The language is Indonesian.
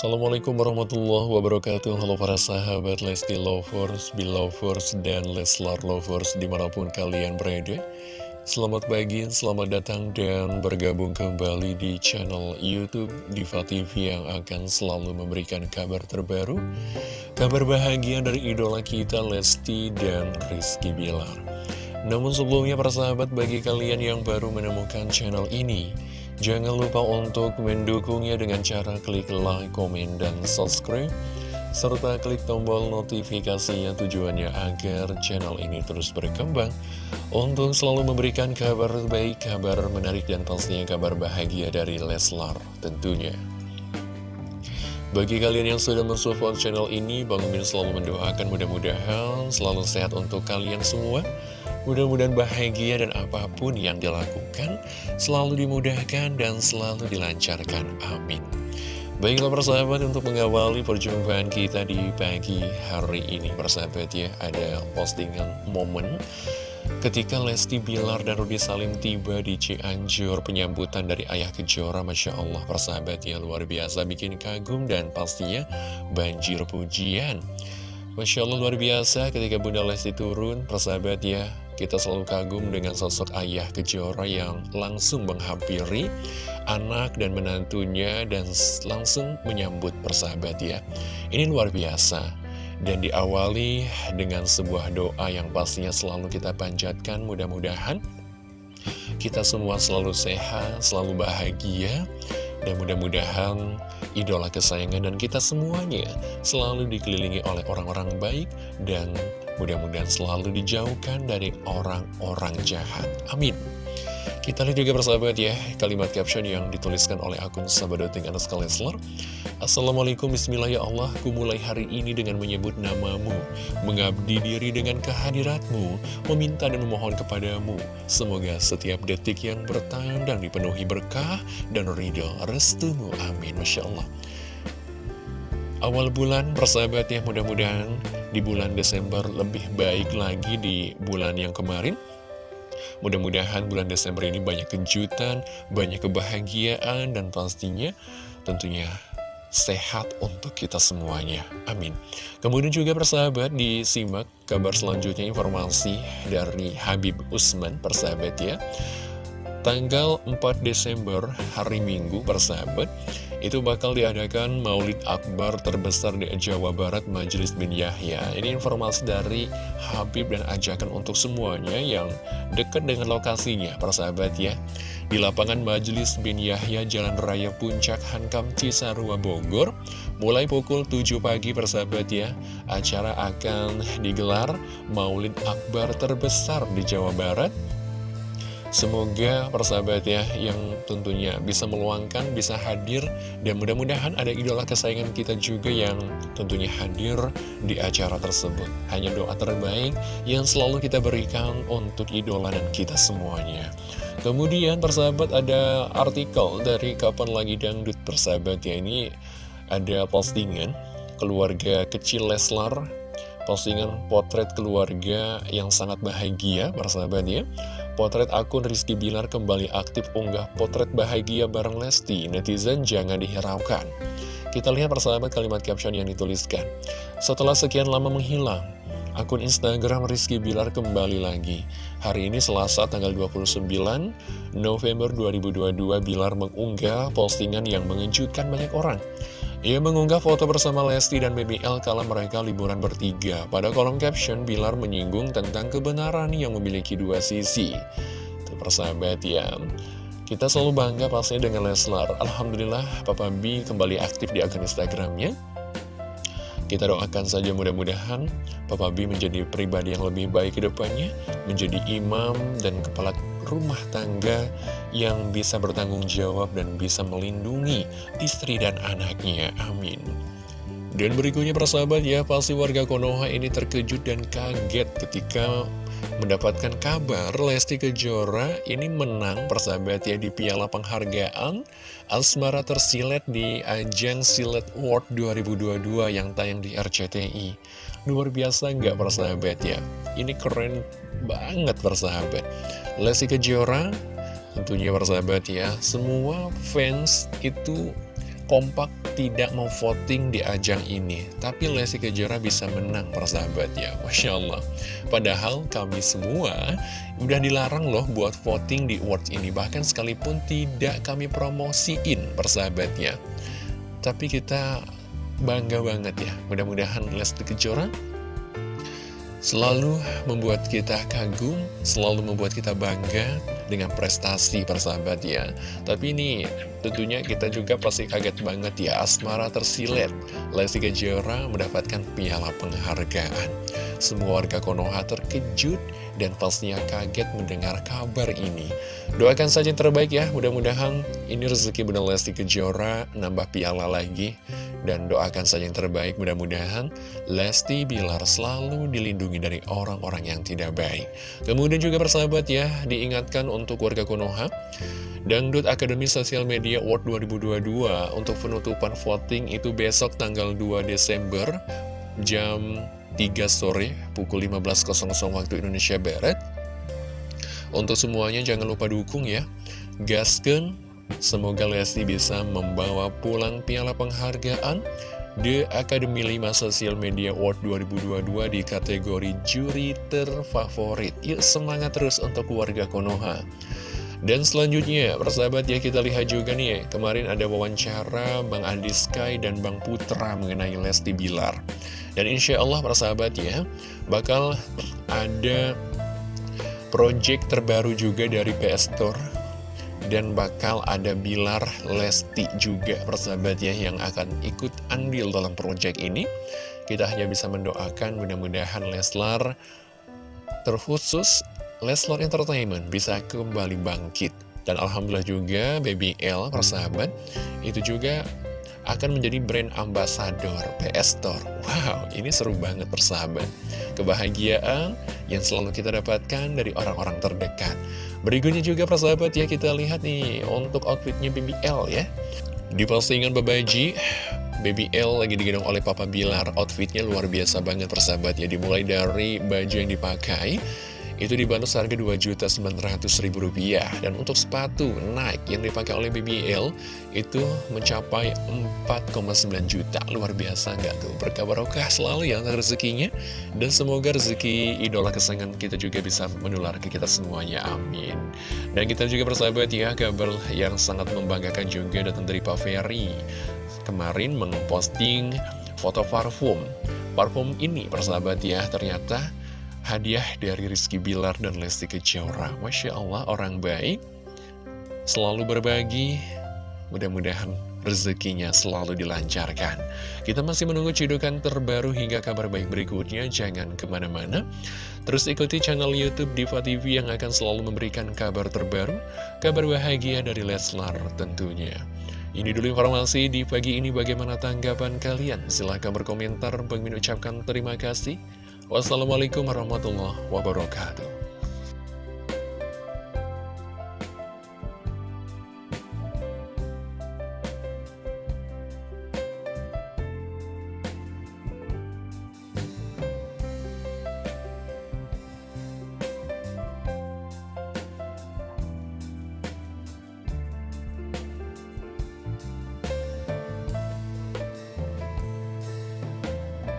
Assalamualaikum warahmatullahi wabarakatuh. Halo para sahabat Lesti Lovers, Belovers, dan Leslar Lovers di mana pun kalian berada. Selamat pagi, selamat datang dan bergabung kembali di channel Youtube Diva TV yang akan selalu memberikan kabar terbaru Kabar bahagia dari idola kita Lesti dan Rizky Bilar. Namun sebelumnya para sahabat bagi kalian yang baru menemukan channel ini Jangan lupa untuk mendukungnya dengan cara klik like, komen, dan subscribe. Serta klik tombol notifikasinya tujuannya agar channel ini terus berkembang. Untuk selalu memberikan kabar baik, kabar menarik, dan pastinya kabar bahagia dari Leslar tentunya. Bagi kalian yang sudah mensupport channel ini, Bang Min selalu mendoakan. Mudah-mudahan selalu sehat untuk kalian semua Mudah-mudahan bahagia dan apa pun yang dilakukan selalu dimudahkan dan selalu dilancarkan. Amin. Baiklah persahabat untuk mengawali perjumpaan kita di pagi hari ini persahabat ya Ada postingan momen ketika Lesti Bilar dan Rudi Salim tiba di Cianjur Penyambutan dari Ayah Kejora Masya Allah persahabat ya luar biasa bikin kagum dan pastinya banjir pujian Masya Allah luar biasa ketika Bunda Lesti turun persahabat ya kita selalu kagum dengan sosok ayah kejora yang langsung menghampiri anak dan menantunya dan langsung menyambut persahabat ya. Ini luar biasa. Dan diawali dengan sebuah doa yang pastinya selalu kita panjatkan mudah-mudahan kita semua selalu sehat, selalu bahagia, dan mudah-mudahan idola kesayangan dan kita semuanya selalu dikelilingi oleh orang-orang baik dan mudah-mudahan selalu dijauhkan dari orang-orang jahat. Amin. Kita lihat juga persahabat ya, kalimat caption yang dituliskan oleh akun Sabadoting Anas Leslar. Assalamualaikum Bismillah ya Allah, ku mulai hari ini dengan menyebut namamu, mengabdi diri dengan kehadiratmu, meminta dan memohon kepadamu. Semoga setiap detik yang bertandang dipenuhi berkah dan ridho restumu. Amin. Masya Allah. Awal bulan persahabat ya, mudah-mudahan di bulan Desember lebih baik lagi di bulan yang kemarin. Mudah-mudahan bulan Desember ini banyak kejutan, banyak kebahagiaan, dan pastinya tentunya sehat untuk kita semuanya. Amin. Kemudian juga persahabat disimak kabar selanjutnya informasi dari Habib Usman persahabat ya. Tanggal 4 Desember hari Minggu persahabat itu bakal diadakan Maulid Akbar terbesar di Jawa Barat Majelis bin Yahya. Ini informasi dari Habib dan ajakan untuk semuanya yang dekat dengan lokasinya, para sahabat ya. Di lapangan Majelis bin Yahya Jalan Raya Puncak Hankam Cisarua Bogor, mulai pukul 7 pagi persahabat ya. Acara akan digelar Maulid Akbar terbesar di Jawa Barat Semoga persahabat ya yang tentunya bisa meluangkan, bisa hadir. Dan mudah-mudahan ada idola kesayangan kita juga yang tentunya hadir di acara tersebut. Hanya doa terbaik yang selalu kita berikan untuk idola dan kita semuanya. Kemudian persahabat ada artikel dari Kapan Lagi Dangdut persahabat ya. Ini ada postingan keluarga kecil Leslar Postingan potret keluarga yang sangat bahagia persahabat ya Potret akun Rizky Bilar kembali aktif unggah potret bahagia bareng Lesti. Netizen jangan dihiraukan. Kita lihat persahabat kalimat caption yang dituliskan. Setelah sekian lama menghilang, akun Instagram Rizky Bilar kembali lagi. Hari ini Selasa tanggal 29 November 2022 Bilar mengunggah postingan yang mengejutkan banyak orang. Ia mengunggah foto bersama Lesti dan BBL kala mereka liburan bertiga. Pada kolom caption, Bilar menyinggung tentang kebenaran yang memiliki dua sisi. Itu persahabat ya. Kita selalu bangga pastinya dengan Leslar. Alhamdulillah, Papa B kembali aktif di akun Instagramnya. Kita doakan saja mudah-mudahan Papa B menjadi pribadi yang lebih baik ke depannya, menjadi imam dan kepala rumah tangga yang bisa bertanggung jawab dan bisa melindungi istri dan anaknya. Amin. Dan berikutnya persahabat ya, pasti warga Konoha ini terkejut dan kaget ketika mendapatkan kabar Lesti Kejora ini menang persahabat ya di piala penghargaan Asmara tersilet di ajang Silet World 2022 yang tayang di RCTI. Luar biasa nggak persahabat ya? Ini keren banget persahabat. Lesti Kejora tentunya persahabat ya, semua fans itu kompak tidak mau voting di ajang ini. Tapi Lesti Kejora bisa menang persahabat ya Masya Allah. Padahal kami semua udah dilarang loh buat voting di awards ini. Bahkan sekalipun tidak kami promosiin persahabatnya. Tapi kita bangga banget ya. Mudah-mudahan Lesti Kejora selalu membuat kita kagum, selalu membuat kita bangga dengan prestasi persahabat ya. Tapi ini tentunya kita juga pasti kaget banget ya, Asmara tersilet. Lesti Kejora mendapatkan piala penghargaan. Semua warga Konoha terkejut dan pastinya kaget mendengar kabar ini. Doakan saja yang terbaik ya, mudah-mudahan ini rezeki Bunda Lesti Kejora nambah piala lagi. Dan doakan saja yang terbaik, mudah-mudahan Lesti Bilar selalu dilindungi dari orang-orang yang tidak baik. Kemudian juga persahabat ya, diingatkan untuk warga Konoha, Dangdut Akademi Sosial Media Award 2022 untuk penutupan voting itu besok tanggal 2 Desember jam 3 sore pukul 15.00 waktu Indonesia Barat. Untuk semuanya jangan lupa dukung ya. Gasken Semoga Lesti bisa membawa pulang piala penghargaan The Academy 5 Social Media Award 2022 di kategori juri terfavorit. Yuk semangat terus untuk warga Konoha. Dan selanjutnya, persahabat ya kita lihat juga nih, kemarin ada wawancara Bang Andi Sky dan Bang Putra mengenai Lesti Bilar. Dan insya Allah persahabat ya, bakal ada project terbaru juga dari PS Store dan bakal ada Bilar Lesti juga persahabat ya yang akan ikut andil dalam proyek ini. Kita hanya bisa mendoakan mudah-mudahan Leslar terkhusus Leslar Entertainment bisa kembali bangkit. Dan Alhamdulillah juga Baby L persahabat itu juga akan menjadi brand ambassador PS Store. Wow, ini seru banget persahabat. Kebahagiaan yang selalu kita dapatkan dari orang-orang terdekat. Berikutnya juga persahabat ya kita lihat nih untuk outfitnya BBL ya. Di postingan Babaji, BBL lagi digendong oleh Papa Bilar. Outfitnya luar biasa banget persahabat ya. Dimulai dari baju yang dipakai itu dibantu seharga Rp2.900.000 dan untuk sepatu Nike yang dipakai oleh BBL itu mencapai 4,9 juta. Luar biasa nggak tuh? Berkabar barokah selalu ya rezekinya. Dan semoga rezeki idola kesayangan kita juga bisa menular ke kita semuanya. Amin. Dan kita juga bersahabat ya kabar yang sangat membanggakan juga datang dari Pak Ferry. Kemarin memposting foto parfum. Parfum ini persahabat ya ternyata hadiah dari Rizky Bilar dan Lesti Kejora. Masya Allah, orang baik, selalu berbagi, mudah-mudahan rezekinya selalu dilancarkan. Kita masih menunggu cidukan terbaru hingga kabar baik berikutnya, jangan ke mana-mana. Terus ikuti channel Youtube Diva TV yang akan selalu memberikan kabar terbaru, kabar bahagia dari Leslar tentunya. Ini dulu informasi di pagi ini bagaimana tanggapan kalian? Silahkan berkomentar, Bang ucapkan terima kasih. Wassalamualaikum warahmatullahi wabarakatuh.